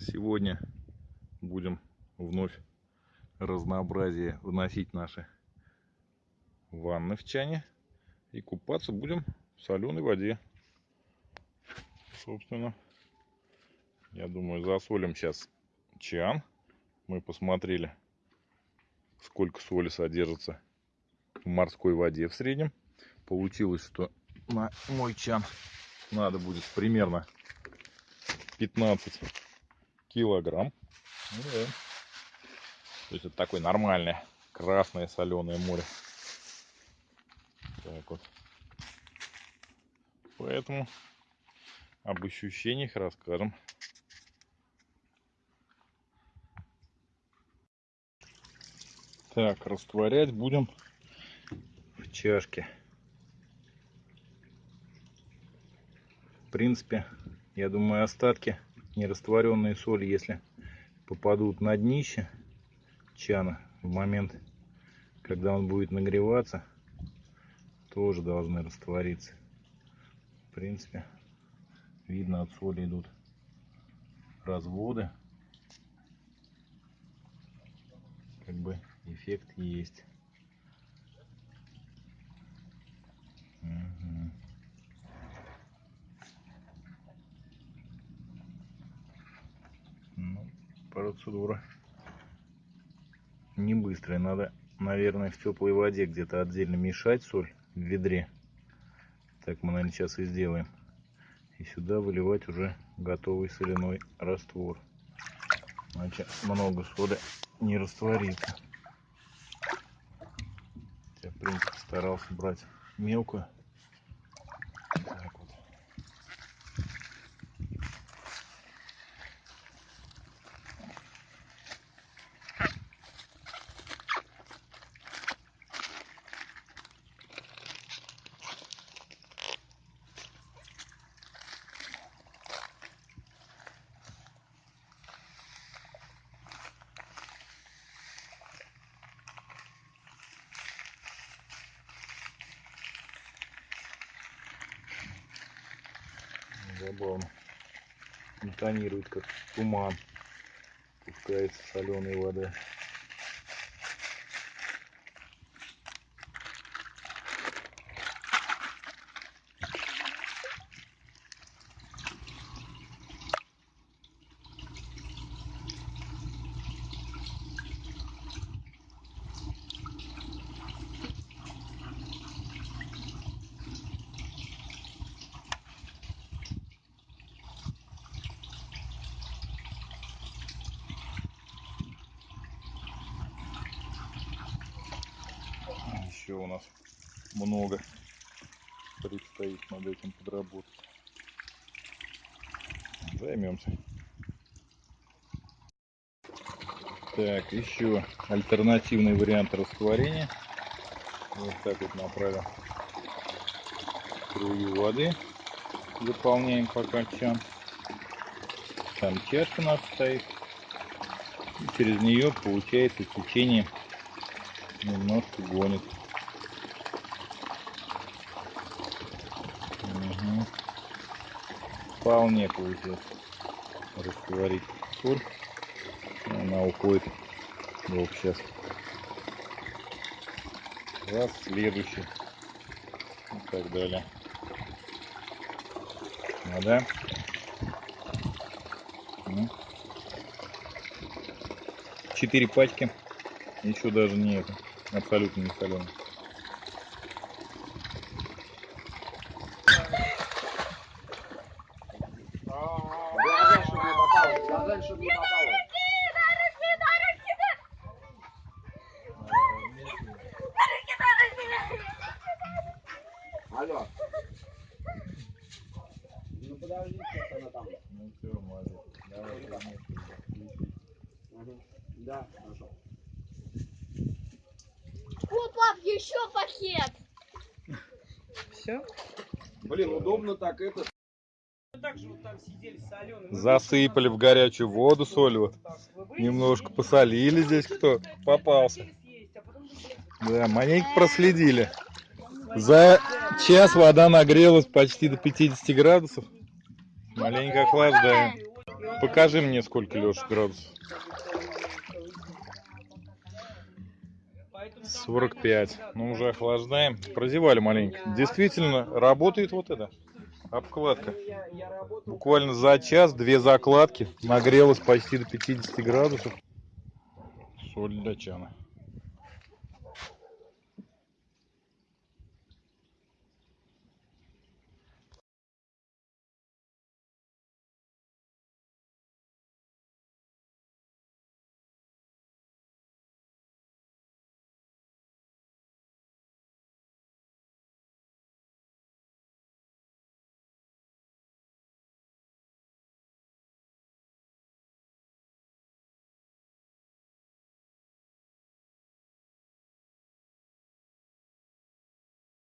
Сегодня будем вновь разнообразие вносить наши ванны в чане. И купаться будем в соленой воде. Собственно, я думаю, засолим сейчас чан. Мы посмотрели, сколько соли содержится в морской воде в среднем. Получилось, что на мой чан надо будет примерно 15 килограмм. Ну, да. То есть это такое нормальное красное соленое море. Так вот. Поэтому об ощущениях расскажем. Так, растворять будем в чашке. В принципе, я думаю, остатки нерастворенной соли, если попадут на днище чана в момент, когда он будет нагреваться, тоже должны раствориться. В принципе, видно от соли идут разводы. Как бы эффект есть. Ну, процедура не быстрая. Надо, наверное, в теплой воде где-то отдельно мешать соль в ведре. Так мы, наверное, сейчас и сделаем. И сюда выливать уже готовый соляной раствор. Иначе много соли не растворится. Я, в принципе, старался брать мелкую. Забавно. Интонирует как туман. Пускается соленая вода. Еще у нас много предстоит над этим подработать. Займемся. Так, еще альтернативный вариант растворения. Вот так вот направим струю воды. Заполняем пока чан. Там чашка у нас стоит. И через нее получается течение немножко гонит. Угу. Вполне получилось растворить соль. Она уходит вот сейчас. Раз, следующий. И так далее. Вода. Ну. Четыре пачки. Еще даже не это. Абсолютно не соленый. Глаза, чтобы не попало. Алло. Ну подожди, сейчас она там. Ну все, молодец. Давай. Мгм. Да, хорошо. О, пап, еще пакет. Все? Блин, удобно так это. Засыпали в горячую воду соль вот. Немножко посолили здесь, кто попался. Да, маленько проследили. За час вода нагрелась почти до 50 градусов. Маленько охлаждаем. Покажи мне, сколько, Леша, градусов. 45. Ну, уже охлаждаем. Прозевали маленько. Действительно, работает вот это. Обкладка. Буквально за час две закладки. Нагрелась почти до 50 градусов. Соль для чана.